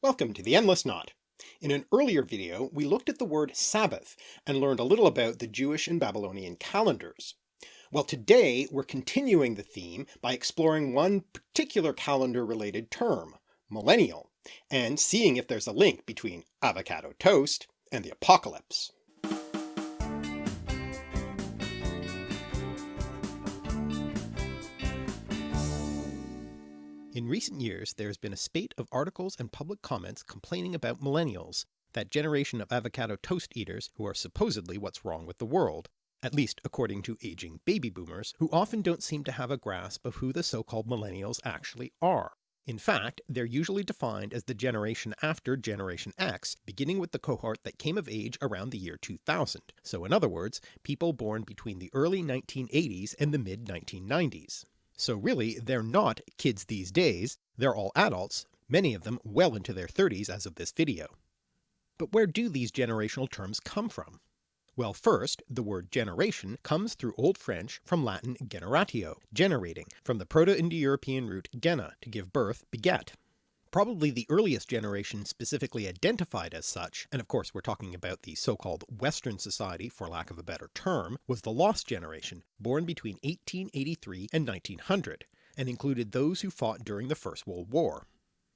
Welcome to the Endless Knot. In an earlier video we looked at the word Sabbath and learned a little about the Jewish and Babylonian calendars. Well today we're continuing the theme by exploring one particular calendar related term, millennial, and seeing if there's a link between avocado toast and the apocalypse. In recent years there has been a spate of articles and public comments complaining about millennials, that generation of avocado toast eaters who are supposedly what's wrong with the world, at least according to aging baby boomers, who often don't seem to have a grasp of who the so-called millennials actually are. In fact, they're usually defined as the generation after Generation X, beginning with the cohort that came of age around the year 2000, so in other words, people born between the early 1980s and the mid 1990s. So really they're not kids these days, they're all adults, many of them well into their 30s as of this video. But where do these generational terms come from? Well first, the word generation comes through Old French from Latin generatio, generating, from the Proto-Indo-European root gena, to give birth, beget. Probably the earliest generation specifically identified as such, and of course we're talking about the so-called Western society for lack of a better term, was the Lost Generation, born between 1883 and 1900, and included those who fought during the First World War.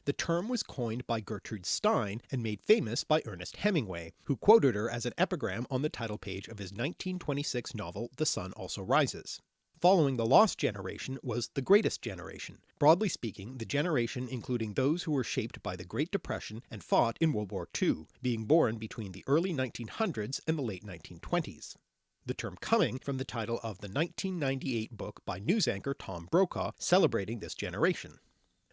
The term was coined by Gertrude Stein and made famous by Ernest Hemingway, who quoted her as an epigram on the title page of his 1926 novel The Sun Also Rises. Following the lost generation was the greatest generation, broadly speaking the generation including those who were shaped by the Great Depression and fought in World War II, being born between the early 1900s and the late 1920s. The term coming from the title of the 1998 book by news anchor Tom Brokaw celebrating this generation.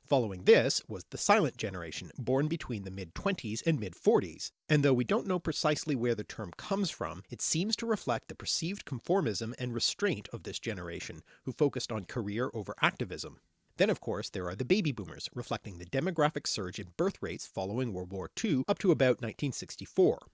Following this was the silent generation born between the mid-20s and mid-40s, and though we don't know precisely where the term comes from, it seems to reflect the perceived conformism and restraint of this generation, who focused on career over activism. Then of course there are the baby boomers, reflecting the demographic surge in birth rates following World War II up to about 1964.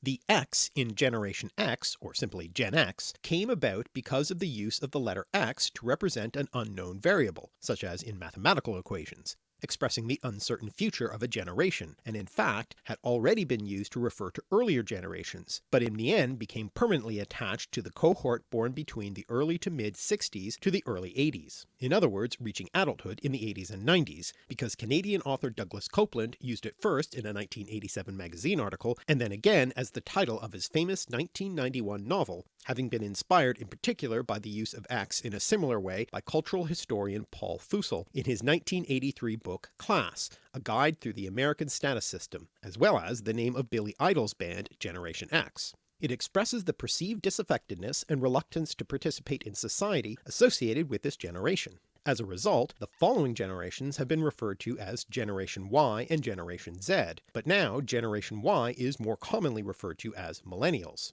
The X in Generation X, or simply Gen X, came about because of the use of the letter X to represent an unknown variable, such as in mathematical equations, expressing the uncertain future of a generation, and in fact had already been used to refer to earlier generations, but in the end became permanently attached to the cohort born between the early to mid 60s to the early 80s, in other words reaching adulthood in the 80s and 90s, because Canadian author Douglas Coupland used it first in a 1987 magazine article, and then again as the title of his famous 1991 novel, having been inspired in particular by the use of X in a similar way by cultural historian Paul Fussell in his 1983 book Class, a guide through the American status system, as well as the name of Billy Idol's band Generation X. It expresses the perceived disaffectedness and reluctance to participate in society associated with this generation. As a result, the following generations have been referred to as Generation Y and Generation Z, but now Generation Y is more commonly referred to as Millennials.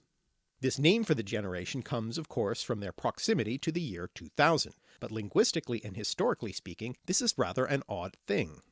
This name for the generation comes of course from their proximity to the year 2000, but linguistically and historically speaking this is rather an odd thing.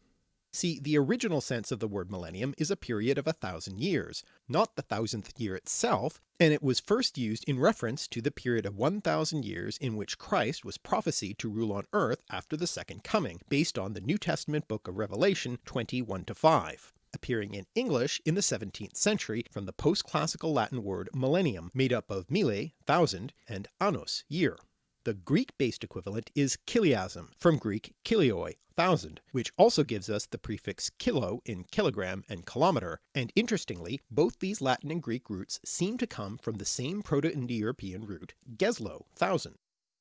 See, the original sense of the word millennium is a period of a thousand years, not the thousandth year itself, and it was first used in reference to the period of 1000 years in which Christ was prophesied to rule on earth after the second coming, based on the New Testament book of Revelation 21-5 appearing in English in the 17th century from the post-classical Latin word millennium made up of mille, thousand, and annos, year. The Greek-based equivalent is chiliasm, from Greek kilioi, thousand, which also gives us the prefix kilo in kilogram and kilometer, and interestingly both these Latin and Greek roots seem to come from the same Proto-Indo-European root geslo, thousand.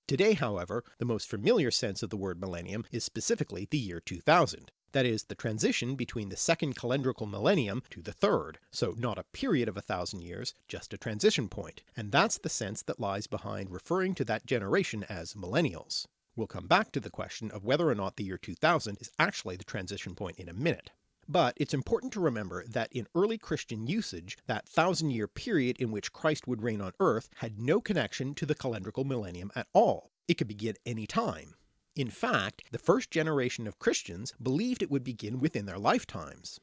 Today however the most familiar sense of the word millennium is specifically the year 2000, that is the transition between the second calendrical millennium to the third, so not a period of a thousand years, just a transition point, and that's the sense that lies behind referring to that generation as millennials. We'll come back to the question of whether or not the year 2000 is actually the transition point in a minute. But it's important to remember that in early Christian usage, that thousand year period in which Christ would reign on earth had no connection to the calendrical millennium at all. It could begin any time, in fact, the first generation of Christians believed it would begin within their lifetimes.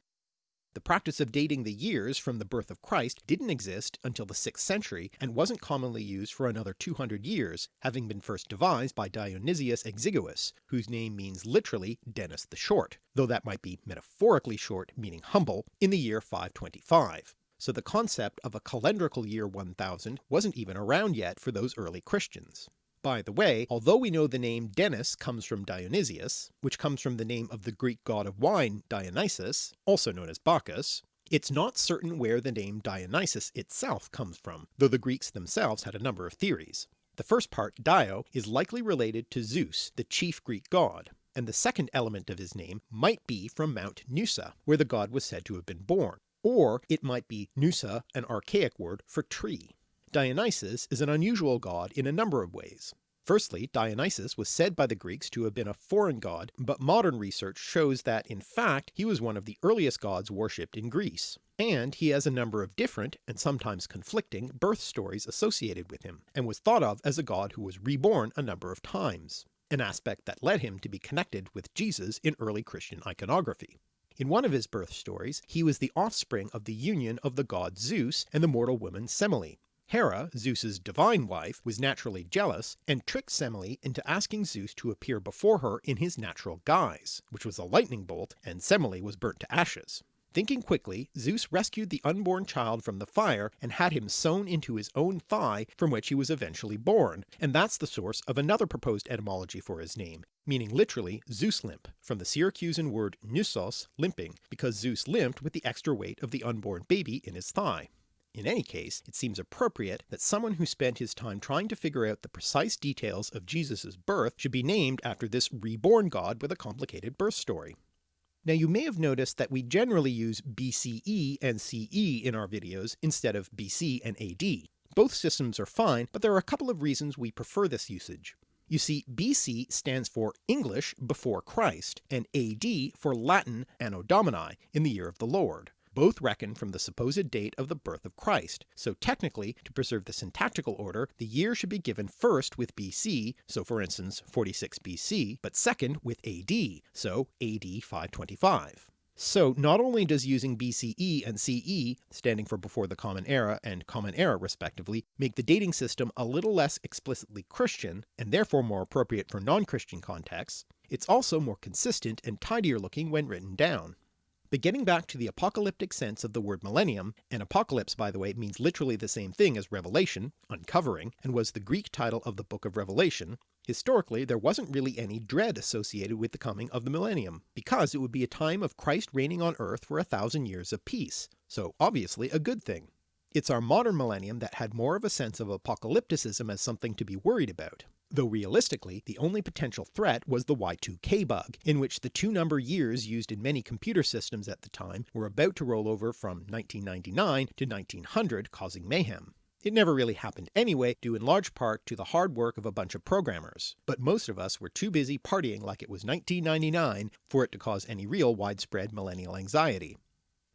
The practice of dating the years from the birth of Christ didn't exist until the 6th century and wasn't commonly used for another 200 years, having been first devised by Dionysius Exiguus, whose name means literally Dennis the Short, though that might be metaphorically short meaning humble, in the year 525. So the concept of a calendrical year 1000 wasn't even around yet for those early Christians. By the way, although we know the name Denis comes from Dionysius, which comes from the name of the Greek god of wine Dionysus, also known as Bacchus, it's not certain where the name Dionysus itself comes from, though the Greeks themselves had a number of theories. The first part, Dio, is likely related to Zeus, the chief Greek god, and the second element of his name might be from Mount Nusa, where the god was said to have been born, or it might be Nusa, an archaic word for tree. Dionysus is an unusual god in a number of ways. Firstly, Dionysus was said by the Greeks to have been a foreign god, but modern research shows that in fact he was one of the earliest gods worshipped in Greece, and he has a number of different, and sometimes conflicting, birth stories associated with him, and was thought of as a god who was reborn a number of times, an aspect that led him to be connected with Jesus in early Christian iconography. In one of his birth stories he was the offspring of the union of the god Zeus and the mortal woman Semele, Hera, Zeus's divine wife, was naturally jealous, and tricked Semele into asking Zeus to appear before her in his natural guise, which was a lightning bolt, and Semele was burnt to ashes. Thinking quickly, Zeus rescued the unborn child from the fire and had him sewn into his own thigh from which he was eventually born, and that's the source of another proposed etymology for his name, meaning literally Zeus limp, from the Syracusan word nusos, limping, because Zeus limped with the extra weight of the unborn baby in his thigh. In any case, it seems appropriate that someone who spent his time trying to figure out the precise details of Jesus' birth should be named after this reborn god with a complicated birth story. Now you may have noticed that we generally use BCE and CE in our videos instead of BC and AD. Both systems are fine, but there are a couple of reasons we prefer this usage. You see, BC stands for English before Christ, and AD for Latin Anno Domini, in the year of the Lord both reckon from the supposed date of the birth of Christ, so technically, to preserve the syntactical order, the year should be given first with BC, so for instance 46 BC, but second with AD, so AD 525. So not only does using BCE and CE, standing for before the Common Era and Common Era respectively, make the dating system a little less explicitly Christian, and therefore more appropriate for non-Christian contexts, it's also more consistent and tidier looking when written down. But getting back to the apocalyptic sense of the word millennium, and apocalypse by the way means literally the same thing as revelation, uncovering, and was the Greek title of the book of Revelation, historically there wasn't really any dread associated with the coming of the millennium, because it would be a time of Christ reigning on earth for a thousand years of peace, so obviously a good thing. It's our modern millennium that had more of a sense of apocalypticism as something to be worried about, though realistically the only potential threat was the Y2K bug, in which the two number years used in many computer systems at the time were about to roll over from 1999 to 1900 causing mayhem. It never really happened anyway, due in large part to the hard work of a bunch of programmers, but most of us were too busy partying like it was 1999 for it to cause any real widespread millennial anxiety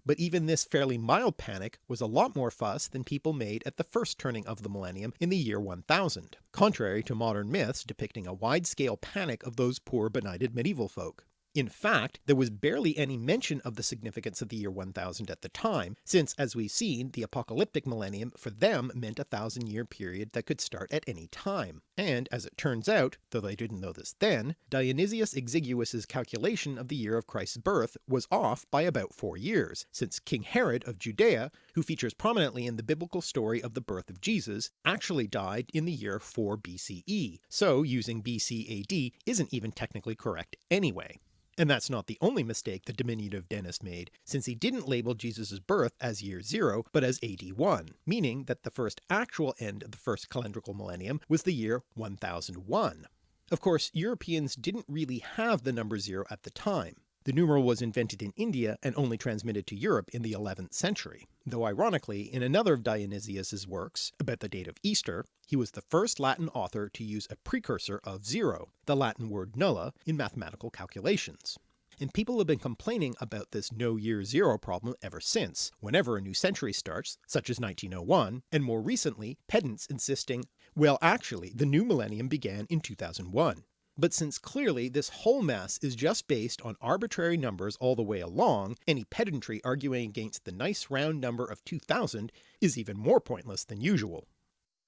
but even this fairly mild panic was a lot more fuss than people made at the first turning of the millennium in the year 1000, contrary to modern myths depicting a wide-scale panic of those poor benighted medieval folk. In fact, there was barely any mention of the significance of the year 1000 at the time, since as we've seen the apocalyptic millennium for them meant a thousand year period that could start at any time, and as it turns out, though they didn't know this then, Dionysius Exiguus's calculation of the year of Christ's birth was off by about four years, since King Herod of Judea, who features prominently in the biblical story of the birth of Jesus, actually died in the year 4 BCE, so using BC AD isn't even technically correct anyway. And that's not the only mistake the diminutive Denis made, since he didn't label Jesus' birth as year 0 but as AD 1, meaning that the first actual end of the first calendrical millennium was the year 1001. Of course Europeans didn't really have the number 0 at the time, the numeral was invented in India and only transmitted to Europe in the 11th century, though ironically in another of Dionysius's works, about the date of Easter, he was the first Latin author to use a precursor of zero, the Latin word nulla, in mathematical calculations. And people have been complaining about this no year zero problem ever since, whenever a new century starts, such as 1901, and more recently pedants insisting, well actually the new millennium began in 2001. But since clearly this whole mess is just based on arbitrary numbers all the way along, any pedantry arguing against the nice round number of 2000 is even more pointless than usual.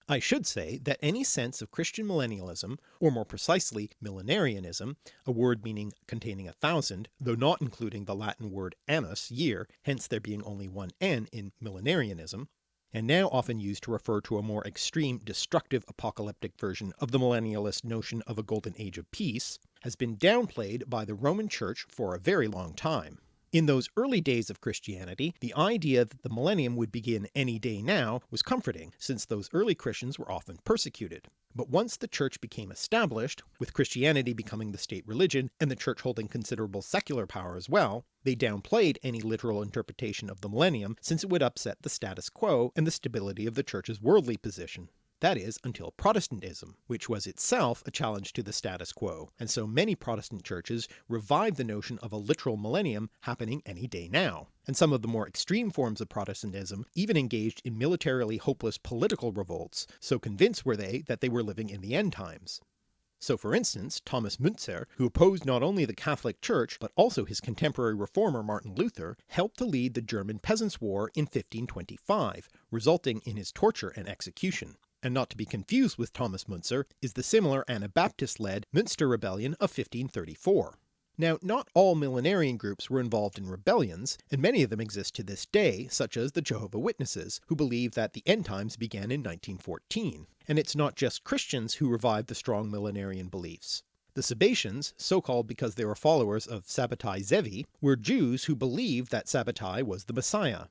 I should say that any sense of Christian millennialism, or more precisely millenarianism, a word meaning containing a thousand, though not including the Latin word annus, year, hence there being only one n in millenarianism, and now often used to refer to a more extreme destructive apocalyptic version of the millennialist notion of a golden age of peace, has been downplayed by the Roman Church for a very long time. In those early days of Christianity, the idea that the millennium would begin any day now was comforting, since those early Christians were often persecuted. But once the church became established, with Christianity becoming the state religion and the church holding considerable secular power as well, they downplayed any literal interpretation of the millennium since it would upset the status quo and the stability of the church's worldly position that is until Protestantism, which was itself a challenge to the status quo, and so many Protestant churches revived the notion of a literal millennium happening any day now, and some of the more extreme forms of Protestantism even engaged in militarily hopeless political revolts, so convinced were they that they were living in the end times. So for instance, Thomas Müntzer, who opposed not only the Catholic Church but also his contemporary reformer Martin Luther, helped to lead the German Peasants' War in 1525, resulting in his torture and execution and not to be confused with Thomas Müntzer, is the similar Anabaptist-led Münster Rebellion of 1534. Now not all millenarian groups were involved in rebellions, and many of them exist to this day, such as the Jehovah Witnesses, who believe that the end times began in 1914, and it's not just Christians who revived the strong millenarian beliefs. The Sabbatians, so called because they were followers of Sabbatai Zevi, were Jews who believed that Sabbatai was the Messiah,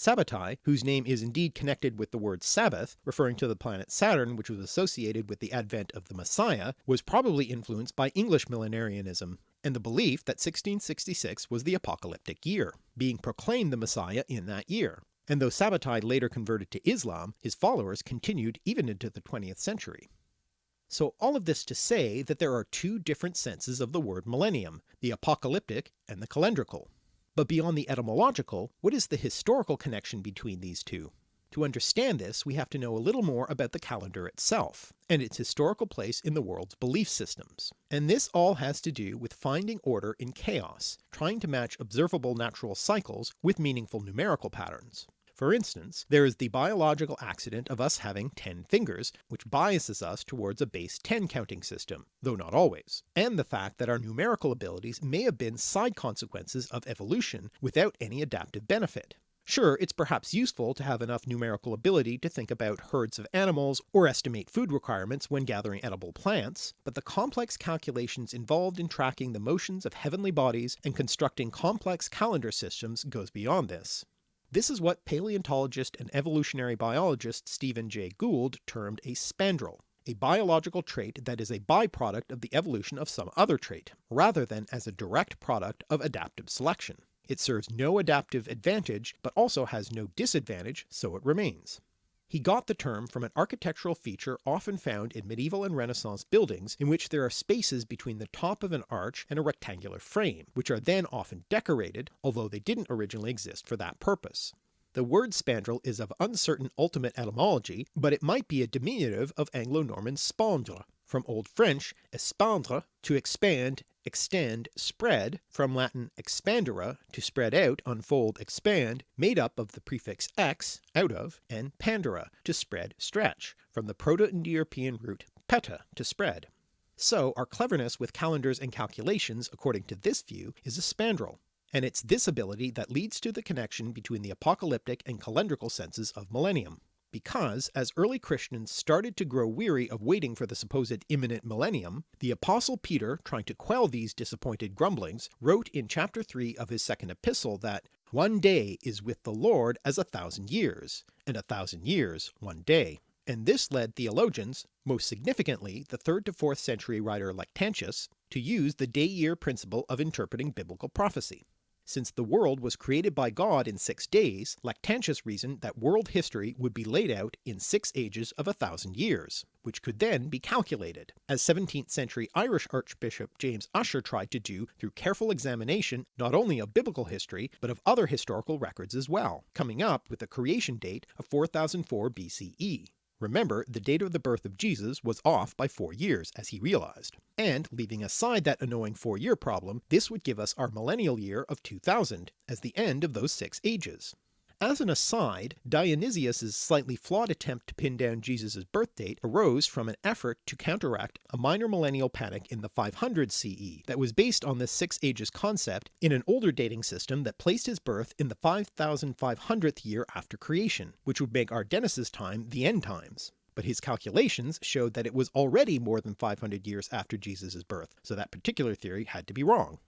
Sabbatai, whose name is indeed connected with the word Sabbath, referring to the planet Saturn which was associated with the advent of the Messiah, was probably influenced by English millenarianism, and the belief that 1666 was the apocalyptic year, being proclaimed the Messiah in that year. And though Sabbatai later converted to Islam, his followers continued even into the 20th century. So all of this to say that there are two different senses of the word millennium, the apocalyptic and the calendrical. But beyond the etymological, what is the historical connection between these two? To understand this we have to know a little more about the calendar itself, and its historical place in the world's belief systems. And this all has to do with finding order in chaos, trying to match observable natural cycles with meaningful numerical patterns. For instance, there is the biological accident of us having 10 fingers, which biases us towards a base 10 counting system, though not always, and the fact that our numerical abilities may have been side consequences of evolution without any adaptive benefit. Sure, it's perhaps useful to have enough numerical ability to think about herds of animals or estimate food requirements when gathering edible plants, but the complex calculations involved in tracking the motions of heavenly bodies and constructing complex calendar systems goes beyond this. This is what paleontologist and evolutionary biologist Stephen Jay Gould termed a spandrel, a biological trait that is a byproduct of the evolution of some other trait, rather than as a direct product of adaptive selection. It serves no adaptive advantage, but also has no disadvantage, so it remains. He got the term from an architectural feature often found in medieval and Renaissance buildings in which there are spaces between the top of an arch and a rectangular frame, which are then often decorated, although they didn't originally exist for that purpose. The word spandrel is of uncertain ultimate etymology, but it might be a diminutive of Anglo-Norman spandre, from Old French espandre to expand, extend, spread, from Latin expandere, to spread out, unfold, expand, made up of the prefix ex, out of, and pandere, to spread, stretch, from the Proto-Indo-European root peta, to spread. So our cleverness with calendars and calculations, according to this view, is a spandrel, and it's this ability that leads to the connection between the apocalyptic and calendrical senses of millennium because as early Christians started to grow weary of waiting for the supposed imminent millennium, the apostle Peter, trying to quell these disappointed grumblings, wrote in chapter 3 of his second epistle that one day is with the Lord as a thousand years, and a thousand years one day. And this led theologians, most significantly the 3rd to 4th century writer Lactantius, to use the day-year principle of interpreting biblical prophecy. Since the world was created by God in six days, Lactantius reasoned that world history would be laid out in six ages of a thousand years, which could then be calculated, as 17th century Irish Archbishop James Ussher tried to do through careful examination not only of biblical history but of other historical records as well, coming up with a creation date of 4004 BCE. Remember, the date of the birth of Jesus was off by 4 years, as he realised. And leaving aside that annoying 4 year problem, this would give us our millennial year of 2000 as the end of those 6 ages. As an aside, Dionysius's slightly flawed attempt to pin down Jesus' birth date arose from an effort to counteract a minor millennial panic in the 500 CE that was based on this six ages concept in an older dating system that placed his birth in the 5500th year after creation, which would make our time the end times but his calculations showed that it was already more than 500 years after Jesus' birth, so that particular theory had to be wrong.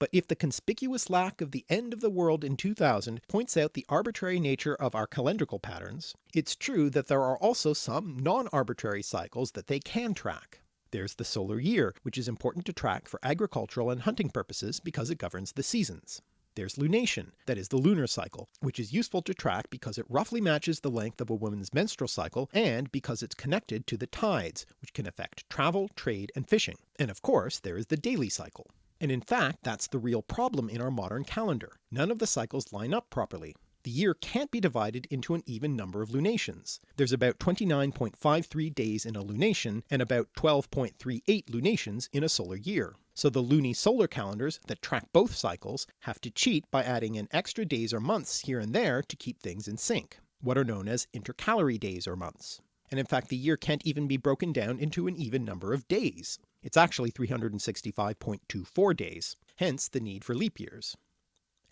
But if the conspicuous lack of the end of the world in 2000 points out the arbitrary nature of our calendrical patterns, it's true that there are also some non-arbitrary cycles that they can track. There's the solar year, which is important to track for agricultural and hunting purposes because it governs the seasons. There's lunation, that is the lunar cycle, which is useful to track because it roughly matches the length of a woman's menstrual cycle and because it's connected to the tides, which can affect travel, trade, and fishing. And of course there is the daily cycle. And in fact that's the real problem in our modern calendar. None of the cycles line up properly. The year can't be divided into an even number of lunations. There's about 29.53 days in a lunation and about 12.38 lunations in a solar year. So the luni-solar calendars that track both cycles have to cheat by adding in extra days or months here and there to keep things in sync, what are known as intercalary days or months. And in fact the year can't even be broken down into an even number of days. It's actually 365.24 days, hence the need for leap years.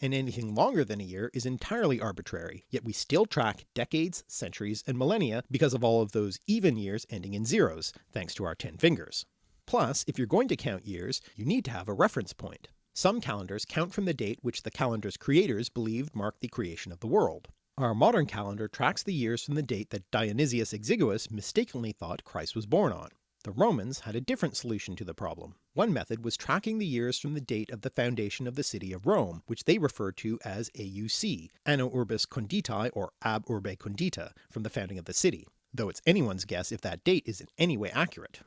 And anything longer than a year is entirely arbitrary, yet we still track decades, centuries, and millennia because of all of those even years ending in zeros, thanks to our 10 fingers. Plus, if you're going to count years, you need to have a reference point. Some calendars count from the date which the calendar's creators believed marked the creation of the world. Our modern calendar tracks the years from the date that Dionysius Exiguus mistakenly thought Christ was born on. The Romans had a different solution to the problem. One method was tracking the years from the date of the foundation of the city of Rome, which they referred to as AUC, Anno Urbis Conditae or Ab Urbe Condita, from the founding of the city, though it's anyone's guess if that date is in any way accurate.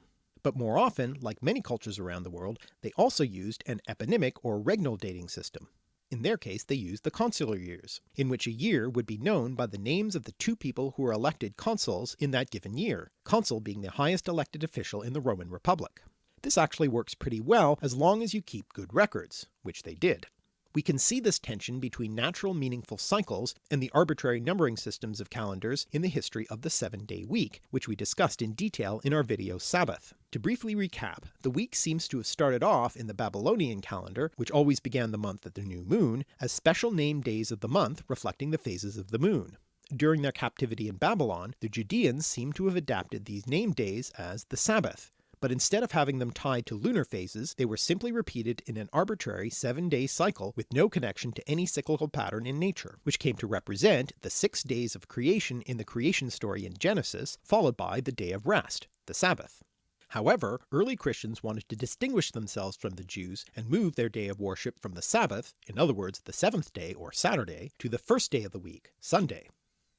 But more often, like many cultures around the world, they also used an eponymic or regnal dating system. In their case they used the consular years, in which a year would be known by the names of the two people who were elected consuls in that given year, consul being the highest elected official in the Roman Republic. This actually works pretty well as long as you keep good records, which they did. We can see this tension between natural meaningful cycles and the arbitrary numbering systems of calendars in the history of the 7-day week, which we discussed in detail in our video Sabbath. To briefly recap, the week seems to have started off in the Babylonian calendar, which always began the month at the new moon, as special named days of the month reflecting the phases of the moon. During their captivity in Babylon, the Judeans seem to have adapted these named days as the Sabbath, but instead of having them tied to lunar phases, they were simply repeated in an arbitrary 7-day cycle with no connection to any cyclical pattern in nature, which came to represent the six days of creation in the creation story in Genesis, followed by the day of rest, the Sabbath. However, early Christians wanted to distinguish themselves from the Jews and move their day of worship from the Sabbath, in other words the seventh day or Saturday, to the first day of the week, Sunday.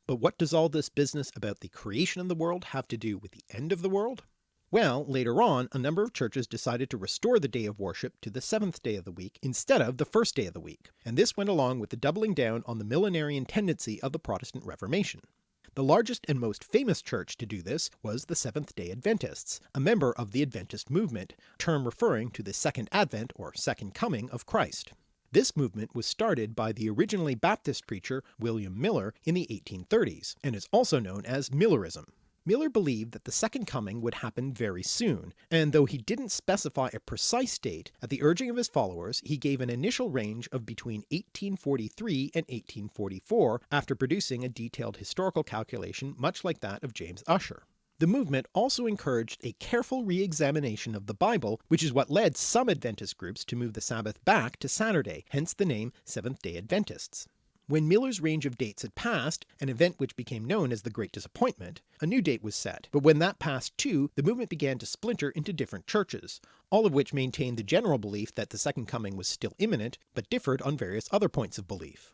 But what does all this business about the creation of the world have to do with the end of the world? Well, later on a number of churches decided to restore the day of worship to the seventh day of the week instead of the first day of the week, and this went along with the doubling down on the millenarian tendency of the Protestant Reformation. The largest and most famous church to do this was the Seventh-day Adventists, a member of the Adventist movement, term referring to the second advent or second coming of Christ. This movement was started by the originally Baptist preacher William Miller in the 1830s, and is also known as Millerism. Miller believed that the second coming would happen very soon, and though he didn't specify a precise date, at the urging of his followers he gave an initial range of between 1843 and 1844 after producing a detailed historical calculation much like that of James Ussher. The movement also encouraged a careful re-examination of the Bible, which is what led some Adventist groups to move the Sabbath back to Saturday, hence the name Seventh-day Adventists. When Miller's range of dates had passed, an event which became known as the Great Disappointment, a new date was set, but when that passed too, the movement began to splinter into different churches, all of which maintained the general belief that the Second Coming was still imminent, but differed on various other points of belief.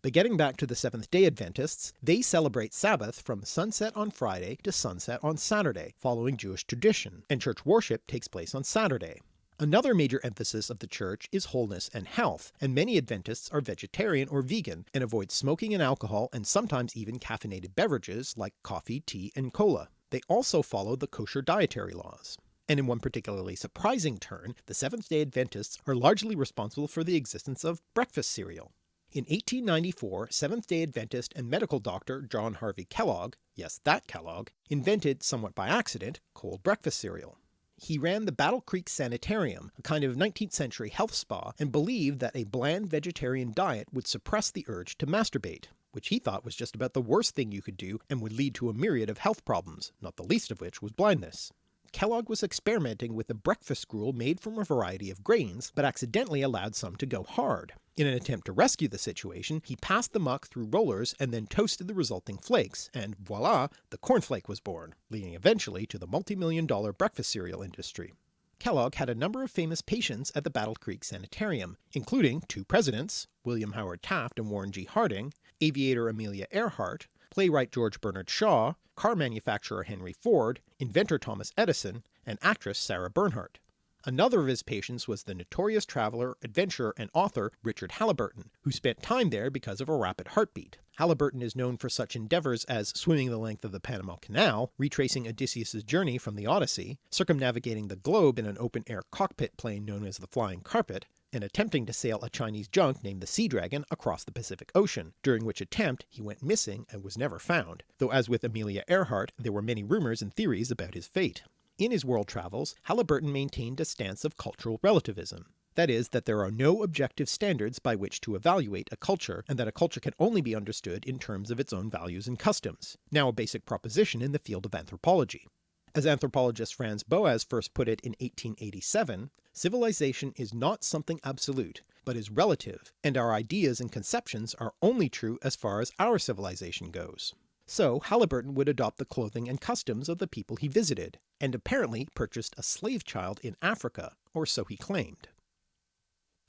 But getting back to the Seventh-day Adventists, they celebrate Sabbath from sunset on Friday to sunset on Saturday, following Jewish tradition, and church worship takes place on Saturday. Another major emphasis of the church is wholeness and health, and many Adventists are vegetarian or vegan and avoid smoking and alcohol and sometimes even caffeinated beverages like coffee, tea and cola. They also follow the kosher dietary laws. And in one particularly surprising turn, the Seventh-day Adventists are largely responsible for the existence of breakfast cereal. In 1894 Seventh-day Adventist and medical doctor John Harvey Kellogg, yes that Kellogg, invented, somewhat by accident, cold breakfast cereal. He ran the Battle Creek Sanitarium, a kind of 19th century health spa, and believed that a bland vegetarian diet would suppress the urge to masturbate, which he thought was just about the worst thing you could do and would lead to a myriad of health problems, not the least of which was blindness. Kellogg was experimenting with a breakfast gruel made from a variety of grains, but accidentally allowed some to go hard. In an attempt to rescue the situation, he passed the muck through rollers and then toasted the resulting flakes, and voila, the cornflake was born, leading eventually to the multi-million dollar breakfast cereal industry. Kellogg had a number of famous patients at the Battle Creek Sanitarium, including two presidents, William Howard Taft and Warren G. Harding, aviator Amelia Earhart, playwright George Bernard Shaw, car manufacturer Henry Ford, inventor Thomas Edison, and actress Sarah Bernhardt. Another of his patients was the notorious traveller, adventurer and author Richard Halliburton, who spent time there because of a rapid heartbeat. Halliburton is known for such endeavours as swimming the length of the Panama Canal, retracing Odysseus's journey from the Odyssey, circumnavigating the globe in an open-air cockpit plane known as the Flying Carpet, and attempting to sail a Chinese junk named the Sea Dragon across the Pacific Ocean, during which attempt he went missing and was never found, though as with Amelia Earhart there were many rumours and theories about his fate. In his world travels, Halliburton maintained a stance of cultural relativism. That is, that there are no objective standards by which to evaluate a culture, and that a culture can only be understood in terms of its own values and customs, now a basic proposition in the field of anthropology. As anthropologist Franz Boas first put it in 1887, civilization is not something absolute, but is relative, and our ideas and conceptions are only true as far as our civilization goes. So Halliburton would adopt the clothing and customs of the people he visited, and apparently purchased a slave child in Africa, or so he claimed.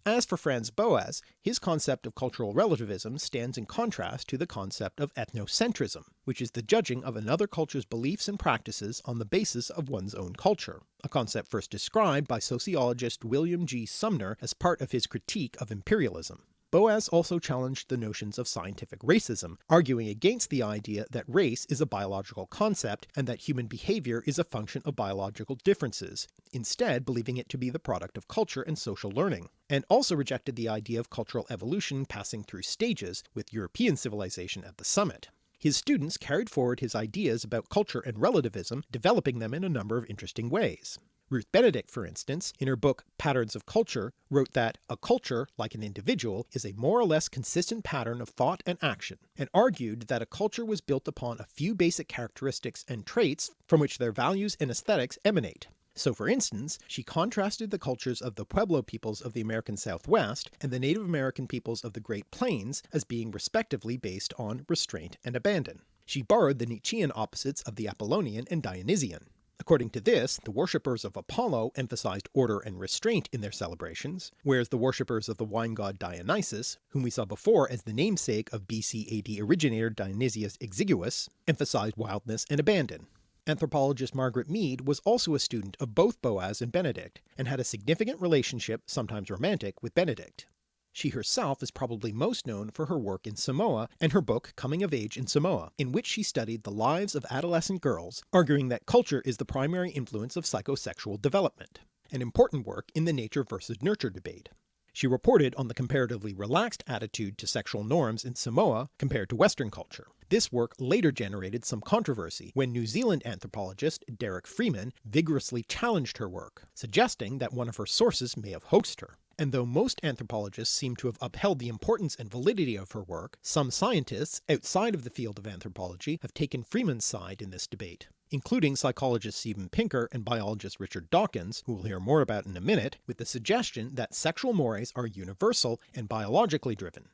As for Franz Boas, his concept of cultural relativism stands in contrast to the concept of ethnocentrism, which is the judging of another culture's beliefs and practices on the basis of one's own culture, a concept first described by sociologist William G. Sumner as part of his critique of imperialism. Boas also challenged the notions of scientific racism, arguing against the idea that race is a biological concept and that human behaviour is a function of biological differences, instead believing it to be the product of culture and social learning, and also rejected the idea of cultural evolution passing through stages, with European civilization at the summit. His students carried forward his ideas about culture and relativism, developing them in a number of interesting ways. Ruth Benedict, for instance, in her book Patterns of Culture, wrote that a culture, like an individual, is a more or less consistent pattern of thought and action, and argued that a culture was built upon a few basic characteristics and traits from which their values and aesthetics emanate. So for instance, she contrasted the cultures of the Pueblo peoples of the American Southwest and the Native American peoples of the Great Plains as being respectively based on restraint and abandon. She borrowed the Nietzschean opposites of the Apollonian and Dionysian. According to this, the worshippers of Apollo emphasized order and restraint in their celebrations, whereas the worshippers of the wine god Dionysus, whom we saw before as the namesake of BC AD originator Dionysius Exiguus, emphasized wildness and abandon. Anthropologist Margaret Mead was also a student of both Boas and Benedict, and had a significant relationship, sometimes romantic, with Benedict. She herself is probably most known for her work in Samoa and her book Coming of Age in Samoa, in which she studied the lives of adolescent girls, arguing that culture is the primary influence of psychosexual development, an important work in the nature versus nurture debate. She reported on the comparatively relaxed attitude to sexual norms in Samoa compared to Western culture. This work later generated some controversy when New Zealand anthropologist Derek Freeman vigorously challenged her work, suggesting that one of her sources may have hoaxed her and though most anthropologists seem to have upheld the importance and validity of her work, some scientists outside of the field of anthropology have taken Freeman's side in this debate, including psychologist Steven Pinker and biologist Richard Dawkins, who we'll hear more about in a minute, with the suggestion that sexual mores are universal and biologically driven.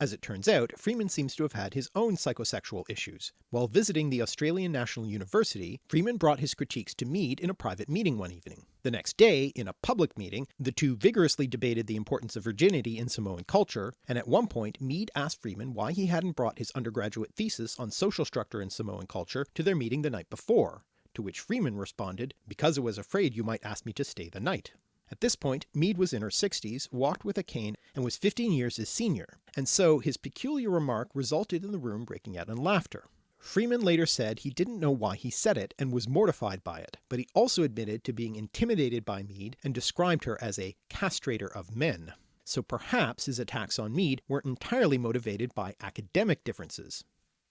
As it turns out, Freeman seems to have had his own psychosexual issues. While visiting the Australian National University, Freeman brought his critiques to Mead in a private meeting one evening. The next day, in a public meeting, the two vigorously debated the importance of virginity in Samoan culture, and at one point Mead asked Freeman why he hadn't brought his undergraduate thesis on social structure in Samoan culture to their meeting the night before, to which Freeman responded, because I was afraid you might ask me to stay the night. At this point Mead was in her 60s, walked with a cane, and was 15 years his senior, and so his peculiar remark resulted in the room breaking out in laughter. Freeman later said he didn't know why he said it and was mortified by it, but he also admitted to being intimidated by Mead and described her as a castrator of men. So perhaps his attacks on Mead weren't entirely motivated by academic differences.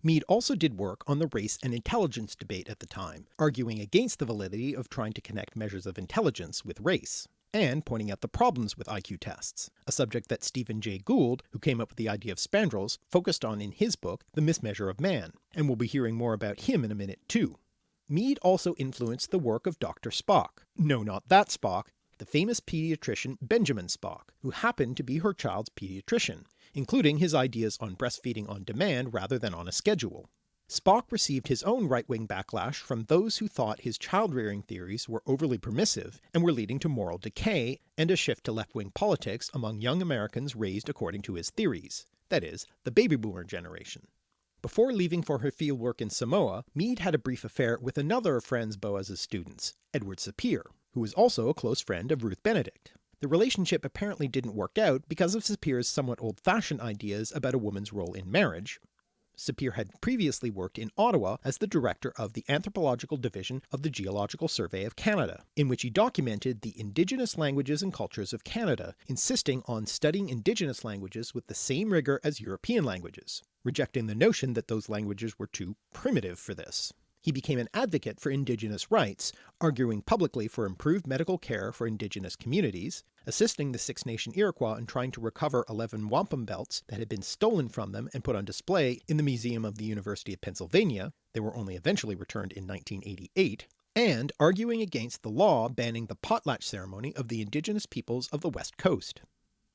Mead also did work on the race and intelligence debate at the time, arguing against the validity of trying to connect measures of intelligence with race, and pointing out the problems with IQ tests, a subject that Stephen Jay Gould, who came up with the idea of spandrels, focused on in his book The Mismeasure of Man, and we'll be hearing more about him in a minute too. Mead also influenced the work of Dr. Spock. No, not that Spock, the famous paediatrician Benjamin Spock, who happened to be her child's paediatrician, including his ideas on breastfeeding on demand rather than on a schedule. Spock received his own right-wing backlash from those who thought his child-rearing theories were overly permissive and were leading to moral decay and a shift to left-wing politics among young Americans raised according to his theories, that is, the baby boomer generation. Before leaving for her fieldwork in Samoa, Mead had a brief affair with another of Franz Boas's students, Edward Sapir, who was also a close friend of Ruth Benedict. The relationship apparently didn't work out because of Sapir's somewhat old-fashioned ideas about a woman's role in marriage. Sapir had previously worked in Ottawa as the director of the Anthropological Division of the Geological Survey of Canada, in which he documented the Indigenous languages and cultures of Canada, insisting on studying Indigenous languages with the same rigour as European languages, rejecting the notion that those languages were too primitive for this. He became an advocate for Indigenous rights, arguing publicly for improved medical care for Indigenous communities, assisting the Six Nation Iroquois in trying to recover 11 wampum belts that had been stolen from them and put on display in the Museum of the University of Pennsylvania, they were only eventually returned in 1988, and arguing against the law banning the potlatch ceremony of the indigenous peoples of the west coast.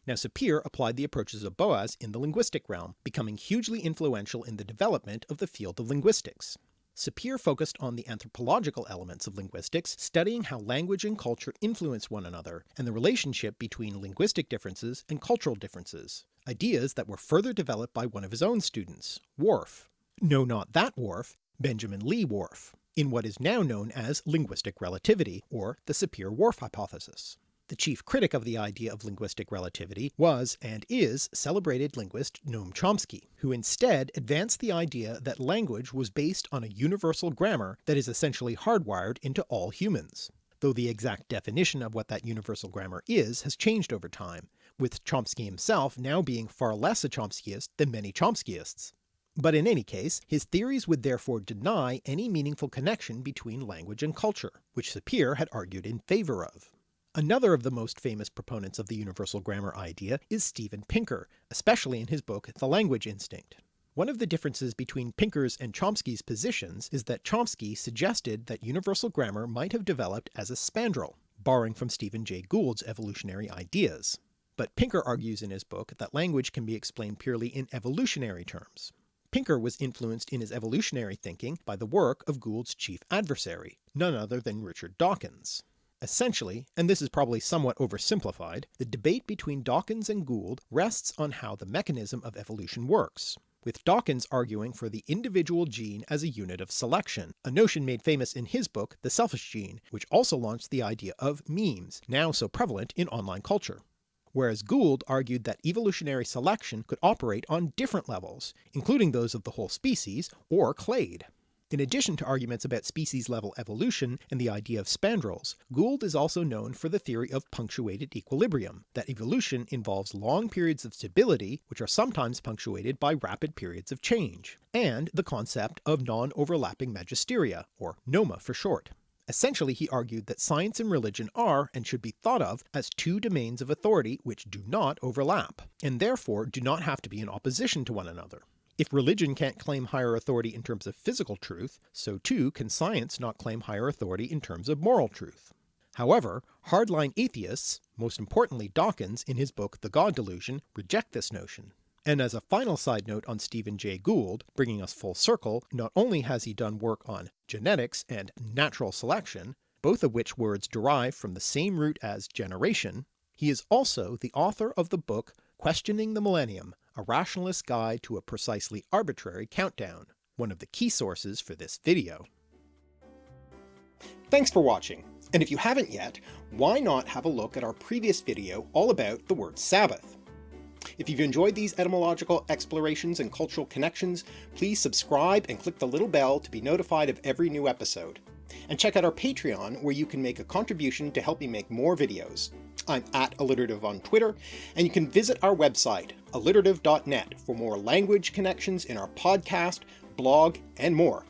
Now Sapir applied the approaches of Boas in the linguistic realm, becoming hugely influential in the development of the field of linguistics. Sapir focused on the anthropological elements of linguistics, studying how language and culture influence one another, and the relationship between linguistic differences and cultural differences, ideas that were further developed by one of his own students, Whorf. No not that Whorf, Benjamin Lee Whorf, in what is now known as linguistic relativity, or the Sapir-Whorf hypothesis. The chief critic of the idea of linguistic relativity was and is celebrated linguist Noam Chomsky, who instead advanced the idea that language was based on a universal grammar that is essentially hardwired into all humans, though the exact definition of what that universal grammar is has changed over time, with Chomsky himself now being far less a Chomskyist than many Chomskyists. But in any case, his theories would therefore deny any meaningful connection between language and culture, which Sapir had argued in favour of. Another of the most famous proponents of the universal grammar idea is Steven Pinker, especially in his book The Language Instinct. One of the differences between Pinker's and Chomsky's positions is that Chomsky suggested that universal grammar might have developed as a spandrel, borrowing from Stephen Jay Gould's evolutionary ideas. But Pinker argues in his book that language can be explained purely in evolutionary terms. Pinker was influenced in his evolutionary thinking by the work of Gould's chief adversary, none other than Richard Dawkins. Essentially, and this is probably somewhat oversimplified, the debate between Dawkins and Gould rests on how the mechanism of evolution works, with Dawkins arguing for the individual gene as a unit of selection, a notion made famous in his book The Selfish Gene, which also launched the idea of memes, now so prevalent in online culture. Whereas Gould argued that evolutionary selection could operate on different levels, including those of the whole species, or clade. In addition to arguments about species-level evolution and the idea of spandrels, Gould is also known for the theory of punctuated equilibrium, that evolution involves long periods of stability which are sometimes punctuated by rapid periods of change, and the concept of non-overlapping magisteria, or NOMA for short. Essentially he argued that science and religion are and should be thought of as two domains of authority which do not overlap, and therefore do not have to be in opposition to one another. If religion can't claim higher authority in terms of physical truth, so too can science not claim higher authority in terms of moral truth. However, hardline atheists, most importantly Dawkins in his book The God Delusion, reject this notion. And as a final side note on Stephen Jay Gould, bringing us full circle, not only has he done work on genetics and natural selection, both of which words derive from the same root as generation, he is also the author of the book Questioning the Millennium, a rationalist guide to a precisely arbitrary countdown, one of the key sources for this video. Thanks for watching. And if you haven't yet, why not have a look at our previous video all about the word Sabbath? If you've enjoyed these etymological explorations and cultural connections, please subscribe and click the little bell to be notified of every new episode. And check out our Patreon where you can make a contribution to help me make more videos. I'm at alliterative on Twitter, and you can visit our website, alliterative.net, for more language connections in our podcast, blog, and more.